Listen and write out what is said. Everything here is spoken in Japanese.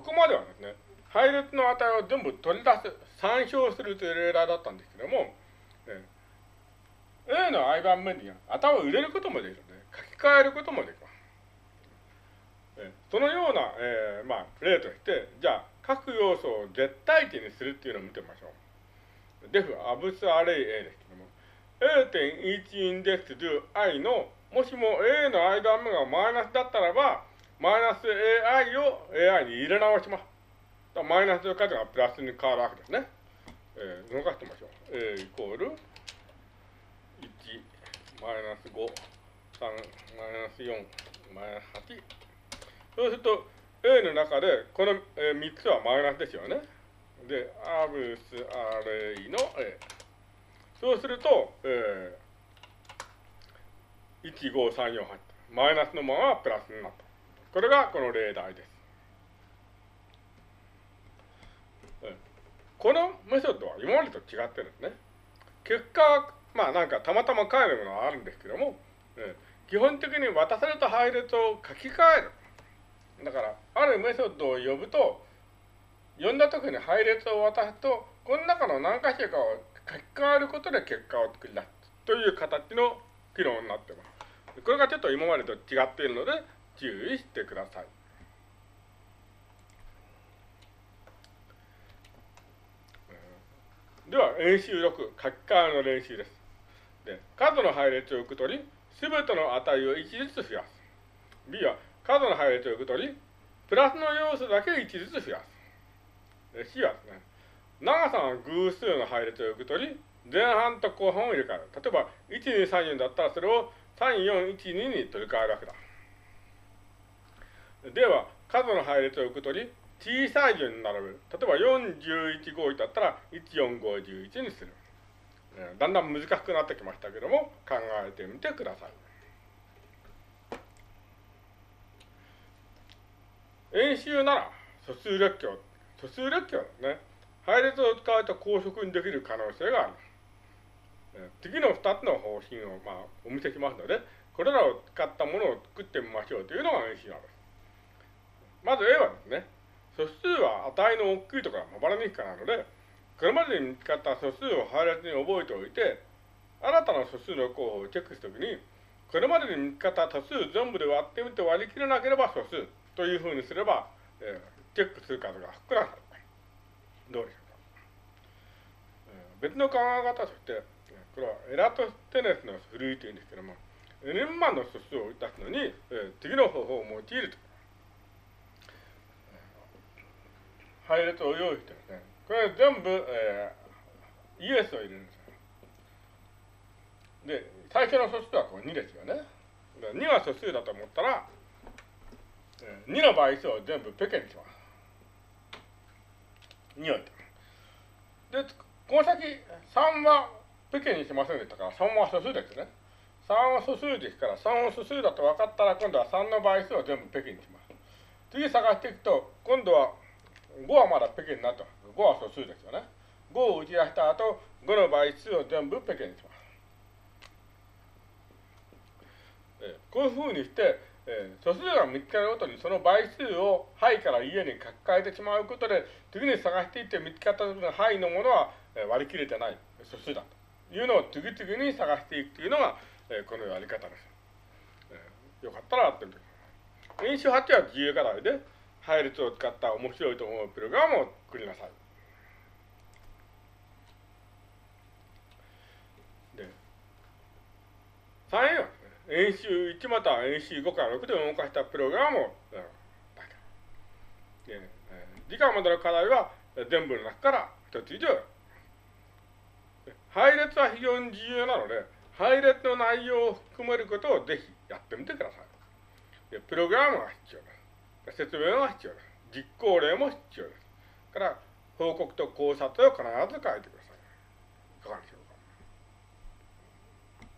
ここまではですね、配列の値を全部取り出す、参照するという例題だったんですけども、え A の i 番目に値を入れることもできるので、書き換えることもできます。えそのような、えー、まあ、例として、じゃあ、各要素を絶対値にするっていうのを見てみましょう。def アブスアレイ A ですけども、A.1 インデックス do i の、もしも A の i 番目がマイナスだったらば、マイナス AI を AI に入れ直します。マイナスの数がプラスに変わるわけですね。えー、動かしてみましょう。A イコール1、マイナス5、3、マイナス4、マイナス8。そうすると、A の中で、この、えー、3つはマイナスですよね。で、アブスアレイの A。そうすると、えー、1、5、3、4、8。マイナスのままプラスになった。これがこの例題です。このメソッドは今までと違ってるんですね。結果は、まあなんかたまたま変えるものはあるんですけども、基本的に渡された配列を書き換える。だから、あるメソッドを呼ぶと、呼んだ時に配列を渡すと、この中の何か所かを書き換えることで結果を作り出すという形の機能になっています。これがちょっと今までと違っているので、注意してください。では、演習6、書き換えの練習です。で、数の配列を受け取り、すべての値を1ずつ増やす。B は、数の配列を受け取り、プラスの要素だけ1ずつ増やす。C はですね、長さが偶数の配列を受け取り、前半と後半を入れ替える。例えば、1234だったらそれを3412に取り替えるわけだ。では、数の配列を受け取り、小さい順に並べる。例えば4、11、5だったら、1、4、5、11にする。だんだん難しくなってきましたけども、考えてみてください。演習なら、素数列挙。素数列挙ですね。配列を使うと高速にできる可能性がある。次の2つの方針を、まあ、お見せしますので、これらを使ったものを作ってみましょうというのが演習なんです。まず A はですね、素数は値の大きいとかまばらにかなので、これまでに見つかった素数を配列に覚えておいて、新たな素数の候補をチェックするときに、これまでに見つかった素数全部で割ってみて割り切れなければ素数というふうにすれば、えー、チェックする数が少なくなる。どうでしょうか。えー、別の考え方として、これはエラトステネスのふるいというんですけども、n 万の素数を出すのに、えー、次の方法を用いると。配列を用意してですね、これ全部、えー、イエスを入れるんですよ。で、最初の素数はこう2ですよね。2が素数だと思ったら、えー、2の倍数を全部ペケにします。2を置いてで、この先、3はペケにしませんでしたから、3は素数ですね。3は素数ですから、3は素数だと分かったら、今度は3の倍数を全部ペケにします。次探していくと、今度は5はまだペケになってます。5は素数ですよね。5を打ち出した後、5の倍数を全部ペケにします。えこういうふうにして、え、素数が見つかるごとにその倍数を範囲から家に書き換えてしまうことで、次に探していって見つかった時の範囲のものは、え、割り切れてない素数だというのを次々に探していくというのが、え、このやり方です。えよかったらやってみてください。演習8は自由課題で、配列を使った面白いと思うプログラムを作りなさい。で、3A は、演習1または演習5から6で動かしたプログラムを、うん、で、えー、次回までの課題は全部の中から1つ以上。配列は非常に重要なので、配列の内容を含めることをぜひやってみてください。でプログラムが必要です。説明は必要です。実行例も必要です。から、報告と考察を必ず書いてください。いかがでしょう